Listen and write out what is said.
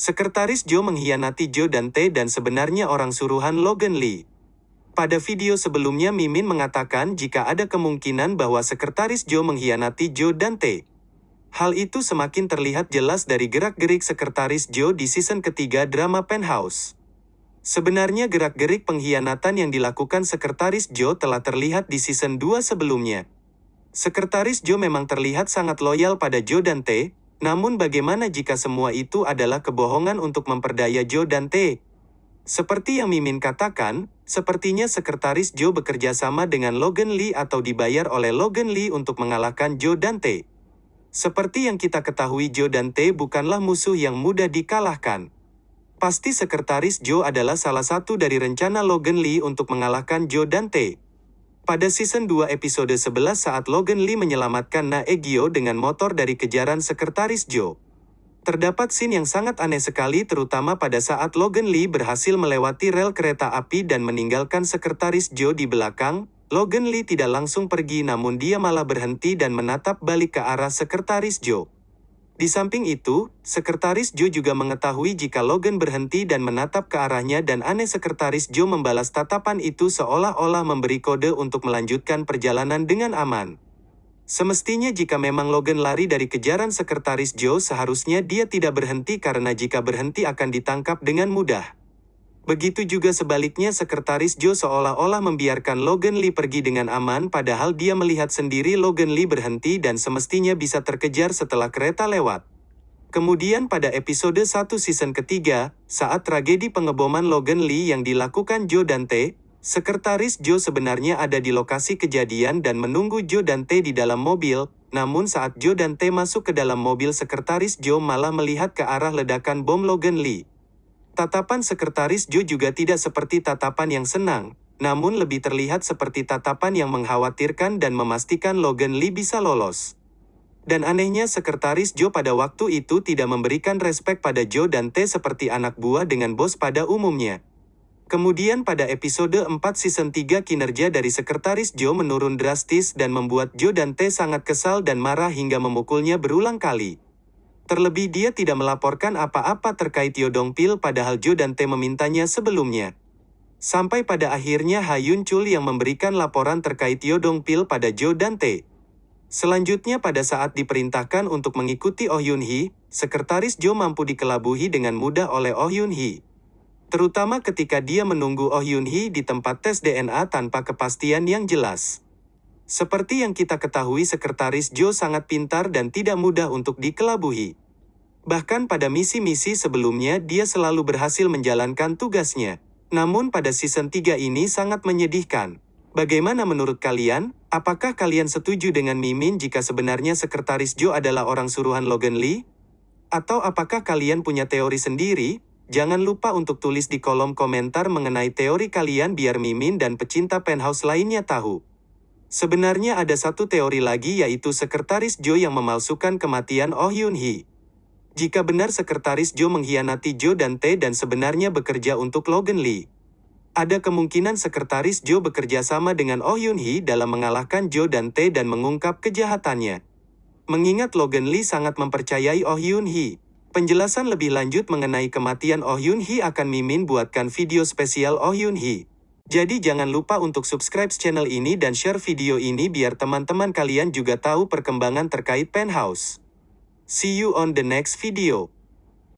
Sekretaris Joe mengkhianati Joe dan T dan sebenarnya orang suruhan Logan Lee. Pada video sebelumnya Mimin mengatakan jika ada kemungkinan bahwa Sekretaris Joe mengkhianati Joe dan T. Hal itu semakin terlihat jelas dari gerak-gerik Sekretaris Joe di season ketiga drama Penthouse. Sebenarnya gerak-gerik pengkhianatan yang dilakukan Sekretaris Joe telah terlihat di season 2 sebelumnya. Sekretaris Joe memang terlihat sangat loyal pada Joe dan T, namun bagaimana jika semua itu adalah kebohongan untuk memperdaya Joe dan T? Seperti yang Mimin katakan, sepertinya sekretaris Joe bekerja sama dengan Logan Lee atau dibayar oleh Logan Lee untuk mengalahkan Joe dan T. Seperti yang kita ketahui Joe dan T bukanlah musuh yang mudah dikalahkan. Pasti sekretaris Joe adalah salah satu dari rencana Logan Lee untuk mengalahkan Joe dan T. Pada season 2 episode 11 saat Logan Lee menyelamatkan Naegyo dengan motor dari kejaran sekretaris Joe. Terdapat scene yang sangat aneh sekali terutama pada saat Logan Lee berhasil melewati rel kereta api dan meninggalkan sekretaris Joe di belakang, Logan Lee tidak langsung pergi namun dia malah berhenti dan menatap balik ke arah sekretaris Joe. Di samping itu, Sekretaris Joe juga mengetahui jika Logan berhenti dan menatap ke arahnya dan aneh Sekretaris Joe membalas tatapan itu seolah-olah memberi kode untuk melanjutkan perjalanan dengan aman. Semestinya jika memang Logan lari dari kejaran Sekretaris Joe seharusnya dia tidak berhenti karena jika berhenti akan ditangkap dengan mudah. Begitu juga sebaliknya Sekretaris Joe seolah-olah membiarkan Logan Lee pergi dengan aman padahal dia melihat sendiri Logan Lee berhenti dan semestinya bisa terkejar setelah kereta lewat. Kemudian pada episode 1 season ketiga, saat tragedi pengeboman Logan Lee yang dilakukan Joe dan T, Sekretaris Joe sebenarnya ada di lokasi kejadian dan menunggu Joe dan T di dalam mobil, namun saat Joe dan T masuk ke dalam mobil Sekretaris Joe malah melihat ke arah ledakan bom Logan Lee. Tatapan Sekretaris Joe juga tidak seperti tatapan yang senang, namun lebih terlihat seperti tatapan yang mengkhawatirkan dan memastikan Logan Lee bisa lolos. Dan anehnya Sekretaris Joe pada waktu itu tidak memberikan respek pada Joe dan T seperti anak buah dengan bos pada umumnya. Kemudian pada episode 4 season 3 kinerja dari Sekretaris Joe menurun drastis dan membuat Joe dan T sangat kesal dan marah hingga memukulnya berulang kali. Terlebih dia tidak melaporkan apa-apa terkait Yodong Pil padahal Jo dan T memintanya sebelumnya. Sampai pada akhirnya Hayun Chul yang memberikan laporan terkait Yodong Pil pada Jo dan T. Selanjutnya pada saat diperintahkan untuk mengikuti Oh Yun Hee, sekretaris Jo mampu dikelabuhi dengan mudah oleh Oh Yun Hee. Terutama ketika dia menunggu Oh Yun Hee di tempat tes DNA tanpa kepastian yang jelas. Seperti yang kita ketahui sekretaris Joe sangat pintar dan tidak mudah untuk dikelabuhi. Bahkan pada misi-misi sebelumnya dia selalu berhasil menjalankan tugasnya. Namun pada season 3 ini sangat menyedihkan. Bagaimana menurut kalian? Apakah kalian setuju dengan Mimin jika sebenarnya sekretaris Joe adalah orang suruhan Logan Lee? Atau apakah kalian punya teori sendiri? Jangan lupa untuk tulis di kolom komentar mengenai teori kalian biar Mimin dan pecinta penthouse lainnya tahu. Sebenarnya ada satu teori lagi yaitu Sekretaris Joe yang memalsukan kematian Oh Yun Hee. Jika benar Sekretaris Joe mengkhianati Joe dan T dan sebenarnya bekerja untuk Logan Lee. Ada kemungkinan Sekretaris Joe bekerja sama dengan Oh Yun Hee dalam mengalahkan Joe dan T dan mengungkap kejahatannya. Mengingat Logan Lee sangat mempercayai Oh Yun Hee. Penjelasan lebih lanjut mengenai kematian Oh Yun Hee akan Mimin buatkan video spesial Oh Yun Hee. Jadi jangan lupa untuk subscribe channel ini dan share video ini biar teman-teman kalian juga tahu perkembangan terkait Penthouse. See you on the next video.